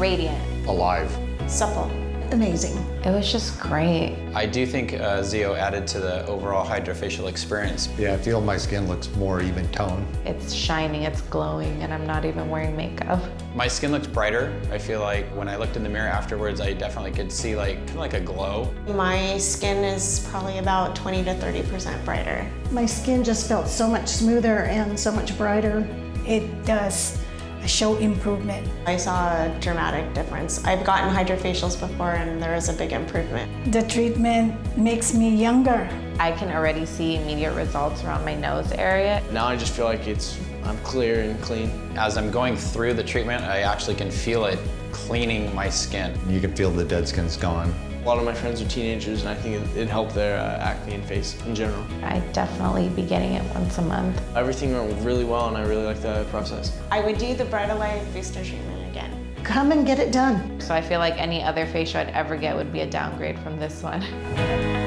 radiant. Alive. Supple. Amazing. It was just great. I do think uh, ZO added to the overall HydraFacial experience. Yeah, I feel my skin looks more even tone. It's shining, it's glowing, and I'm not even wearing makeup. My skin looks brighter. I feel like when I looked in the mirror afterwards, I definitely could see like, kind of like a glow. My skin is probably about 20 to 30% brighter. My skin just felt so much smoother and so much brighter. It does show improvement. I saw a dramatic difference. I've gotten HydraFacials before and there is a big improvement. The treatment makes me younger. I can already see immediate results around my nose area. Now I just feel like it's I'm clear and clean. As I'm going through the treatment, I actually can feel it cleaning my skin. You can feel the dead skin's gone. A lot of my friends are teenagers and I think it, it helped their uh, acne and face in general. I'd definitely be getting it once a month. Everything went really well and I really like the process. I would do the Brightalive booster treatment again. Come and get it done. So I feel like any other facial I'd ever get would be a downgrade from this one.